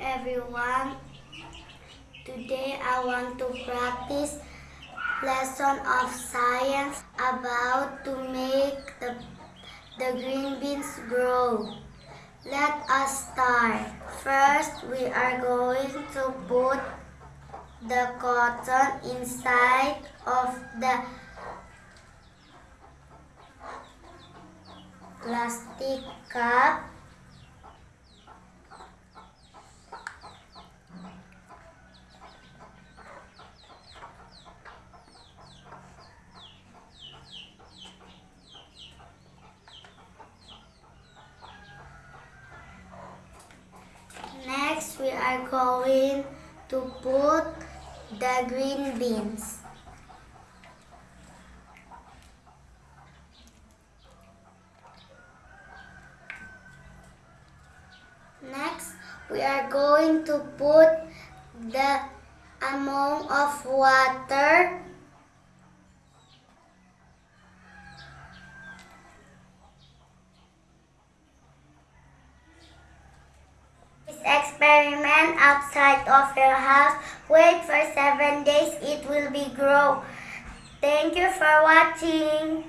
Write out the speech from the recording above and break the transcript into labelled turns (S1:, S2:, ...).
S1: everyone. Today I want to practice lesson of science about to make the, the green beans grow. Let us start. First, we are going to put the cotton inside of the plastic cup Next, we are going to put the green beans. Next, we are going to put the amount of water outside of your house. Wait for seven days, it will be grow. Thank you for watching.